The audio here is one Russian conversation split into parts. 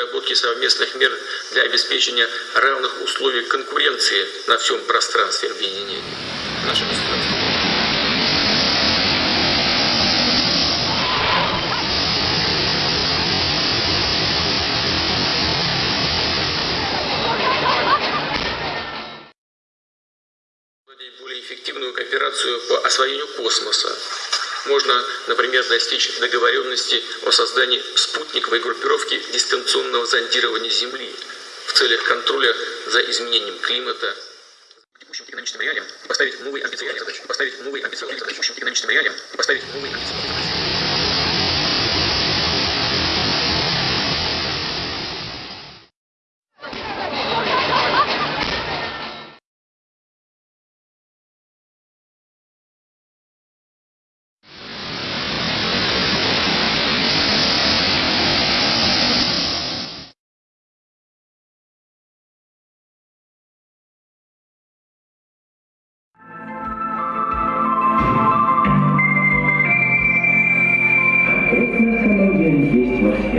к разработке совместных мер для обеспечения равных условий конкуренции на всем пространстве объединения. Более эффективную кооперацию по освоению космоса. Можно, например, достичь договоренности о создании спутниковой группировки дистанционного зондирования Земли в целях контроля за изменением климата. Текущим экономическим реалиям поставить новые амбициозные задачи. Поставить новые амбициозные задачи. Текущим экономическим реалиям поставить новые амбициозные задачи.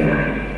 Yeah.